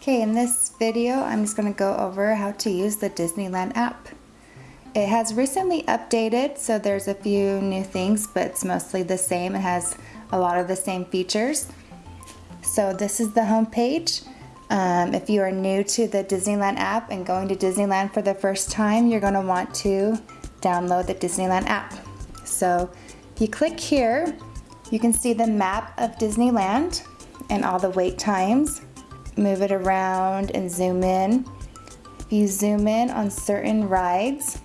Okay, in this video, I'm just gonna go over how to use the Disneyland app. It has recently updated, so there's a few new things, but it's mostly the same. It has a lot of the same features. So this is the home page. Um, if you are new to the Disneyland app and going to Disneyland for the first time, you're gonna want to download the Disneyland app. So if you click here, you can see the map of Disneyland and all the wait times move it around and zoom in. If you zoom in on certain rides,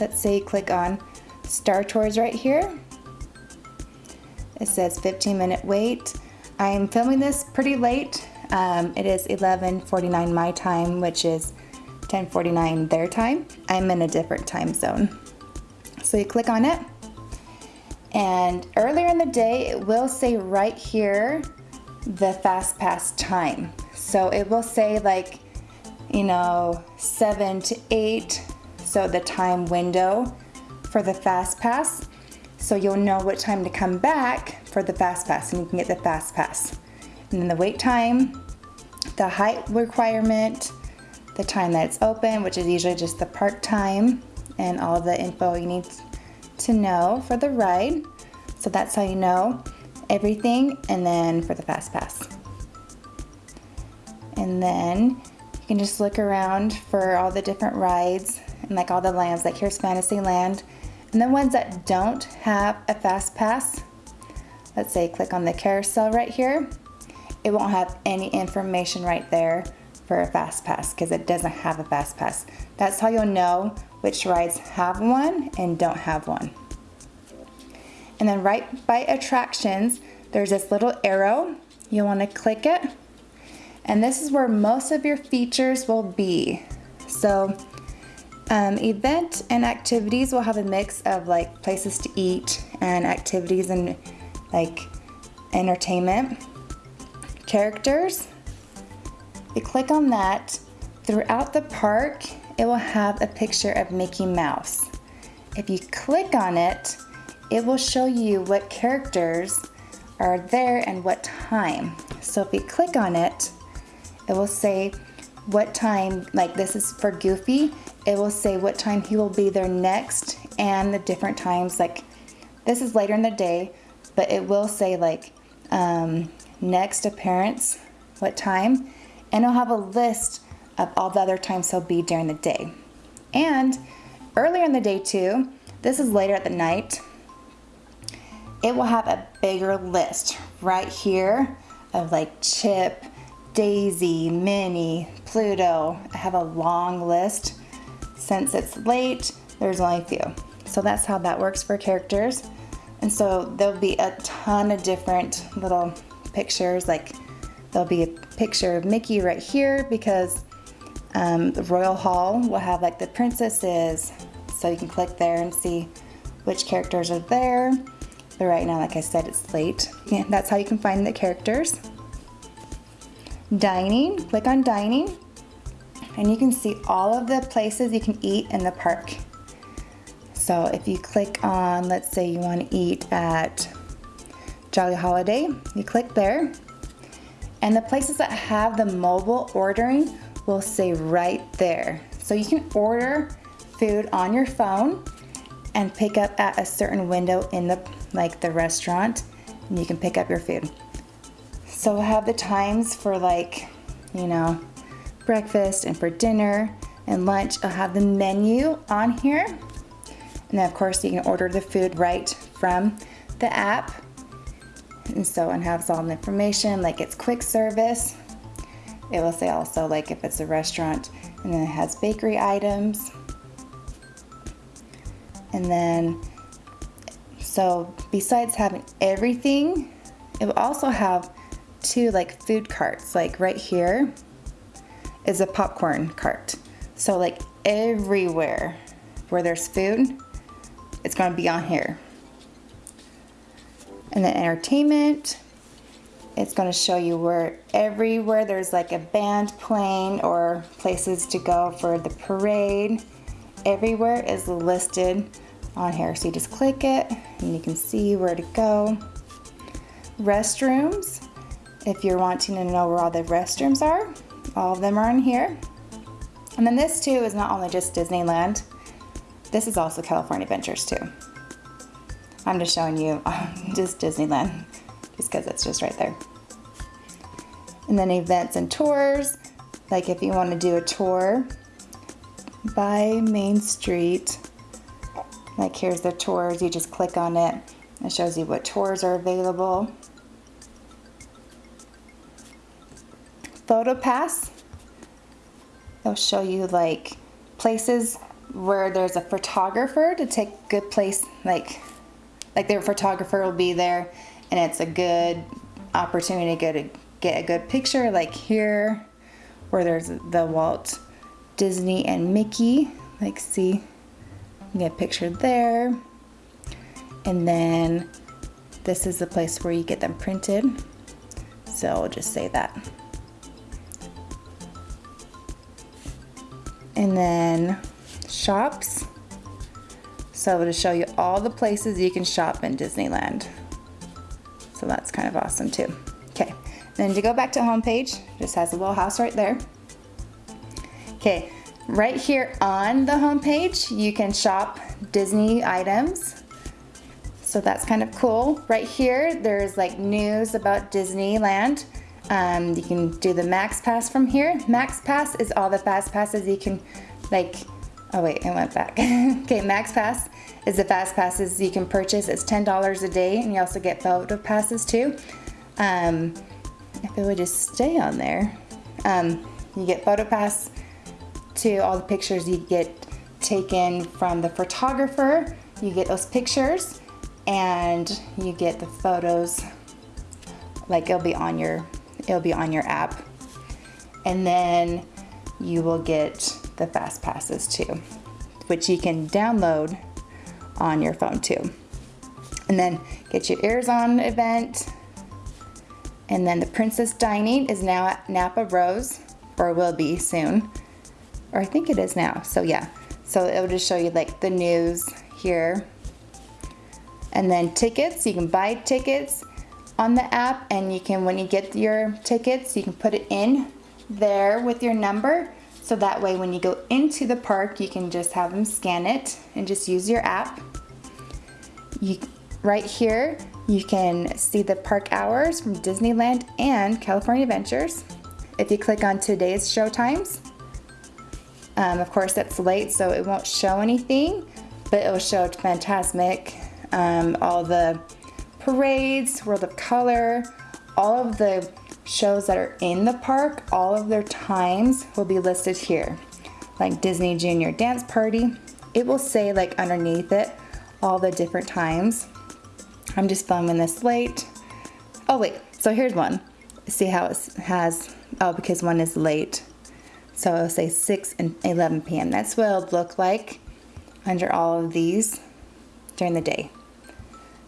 let's say you click on Star Tours right here. It says 15 minute wait. I'm filming this pretty late. Um, it is 11.49 my time, which is 10.49 their time. I'm in a different time zone. So you click on it. And earlier in the day, it will say right here, the fast pass time. So it will say like, you know, seven to eight. So the time window for the fast pass. So you'll know what time to come back for the fast pass and you can get the fast pass. And then the wait time, the height requirement, the time that it's open, which is usually just the park time and all the info you need to know for the ride. So that's how you know everything and then for the fast pass. And then you can just look around for all the different rides and like all the lands, like here's Fantasyland. And the ones that don't have a fast pass, let's say click on the carousel right here, it won't have any information right there for a fast pass because it doesn't have a fast pass. That's how you'll know which rides have one and don't have one. And then right by attractions, there's this little arrow. You'll want to click it and this is where most of your features will be. So um, event and activities will have a mix of like places to eat and activities and like entertainment. Characters, if you click on that, throughout the park, it will have a picture of Mickey Mouse. If you click on it, it will show you what characters are there and what time. So if you click on it, it will say what time, like this is for Goofy, it will say what time he will be there next and the different times. Like this is later in the day, but it will say like um, next appearance, what time, and it'll have a list of all the other times he'll be during the day. And earlier in the day too, this is later at the night, it will have a bigger list right here of like Chip, Daisy, Minnie, Pluto. I have a long list. Since it's late, there's only a few. So that's how that works for characters. And so there'll be a ton of different little pictures. Like there'll be a picture of Mickey right here because um, the Royal Hall will have like the princesses. So you can click there and see which characters are there. But right now, like I said, it's late. Yeah, that's how you can find the characters dining, click on dining, and you can see all of the places you can eat in the park. So if you click on, let's say you want to eat at Jolly Holiday, you click there, and the places that have the mobile ordering will say right there. So you can order food on your phone and pick up at a certain window in the like the restaurant and you can pick up your food. So we'll have the times for like, you know, breakfast and for dinner and lunch. I'll have the menu on here. And then of course you can order the food right from the app. And so it has all the information, like it's quick service. It will say also like if it's a restaurant and then it has bakery items. And then, so besides having everything, it will also have two like food carts. Like right here is a popcorn cart. So like everywhere where there's food, it's gonna be on here. And then entertainment, it's gonna show you where everywhere there's like a band playing or places to go for the parade. Everywhere is listed on here. So you just click it and you can see where to go. Restrooms, if you're wanting to know where all the restrooms are, All of them are in here. And then this too is not only just Disneyland, this is also California Adventures too. I'm just showing you just Disneyland, just because it's just right there. And then events and tours, like if you want to do a tour by Main Street, like here's the tours, you just click on it. It shows you what tours are available. Photo Pass, it'll show you like places where there's a photographer to take good place, like like their photographer will be there and it's a good opportunity to get a, get a good picture like here where there's the Walt Disney and Mickey like see get a picture there. And then this is the place where you get them printed. So I'll just say that and then shops so to show you all the places you can shop in Disneyland. So that's kind of awesome too. Okay, then to go back to home page, just has a little house right there. Okay, right here on the home page, you can shop Disney items. So that's kind of cool. Right here, there's like news about Disneyland. Um, you can do the Max Pass from here. Max Pass is all the fast passes you can like Oh wait, I went back. okay, Max Pass is the fast passes you can purchase. It's $10 a day and you also get photo passes too. Um, if it would just stay on there. Um, you get photo pass to all the pictures you get taken from the photographer. You get those pictures and you get the photos like it'll be on your it'll be on your app. And then you will get the fast passes too, which you can download on your phone too. And then get your ears on event. And then the Princess Dining is now at Napa Rose, or will be soon. Or I think it is now, so yeah. So it'll just show you like the news here. And then tickets, you can buy tickets on the app and you can, when you get your tickets, you can put it in there with your number so that way when you go into the park, you can just have them scan it and just use your app. You, right here, you can see the park hours from Disneyland and California Adventures. If you click on today's show times, um, of course that's late so it won't show anything, but it will show Fantasmic, um, all the parades, World of Color, all of the shows that are in the park, all of their times will be listed here. Like Disney Junior Dance Party, it will say like underneath it all the different times. I'm just filming this late. Oh wait, so here's one. See how it has, oh because one is late. So it'll say 6 and 11 p.m. That's what it'll look like under all of these during the day.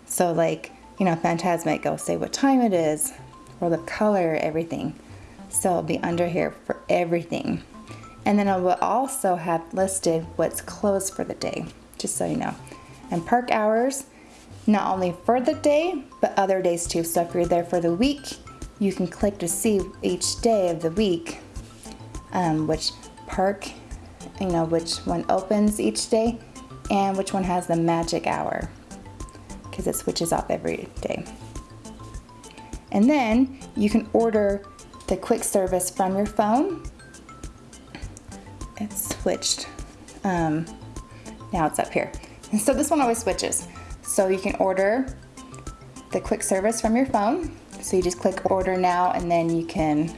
So like, you know, Fantasmic, it'll say what time it is, or the color, everything. So it'll be under here for everything. And then it will also have listed what's closed for the day, just so you know. And park hours, not only for the day, but other days too. So if you're there for the week, you can click to see each day of the week, um, which park, you know, which one opens each day, and which one has the magic hour, because it switches off every day. And then you can order the quick service from your phone. It's switched. Um, now it's up here. And so this one always switches. So you can order the quick service from your phone. So you just click order now and then you can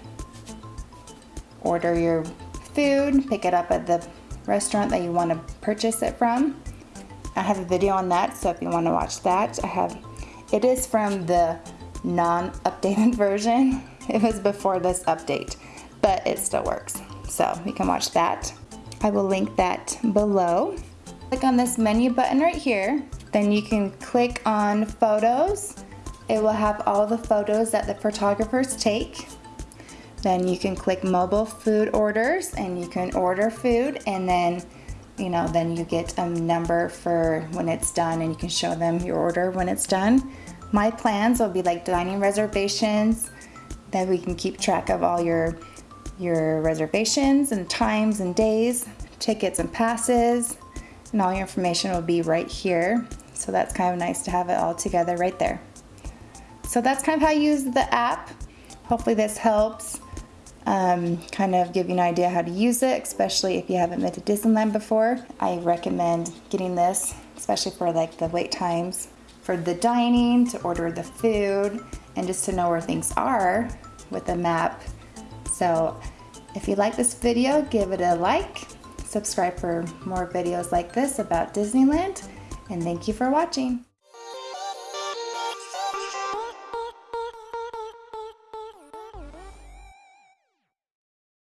order your food, pick it up at the restaurant that you want to purchase it from. I have a video on that, so if you want to watch that, I have, it is from the non-updated version. It was before this update, but it still works. So you can watch that. I will link that below. Click on this menu button right here. Then you can click on photos. It will have all the photos that the photographers take. Then you can click mobile food orders and you can order food and then you know, then you get a number for when it's done and you can show them your order when it's done. My plans will be like dining reservations, that we can keep track of all your your reservations and times and days, tickets and passes, and all your information will be right here. So that's kind of nice to have it all together right there. So that's kind of how you use the app. Hopefully this helps um, kind of give you an idea how to use it, especially if you haven't been to Disneyland before. I recommend getting this, especially for like the wait times, for the dining, to order the food, and just to know where things are with a map. So if you like this video, give it a like, subscribe for more videos like this about Disneyland, and thank you for watching.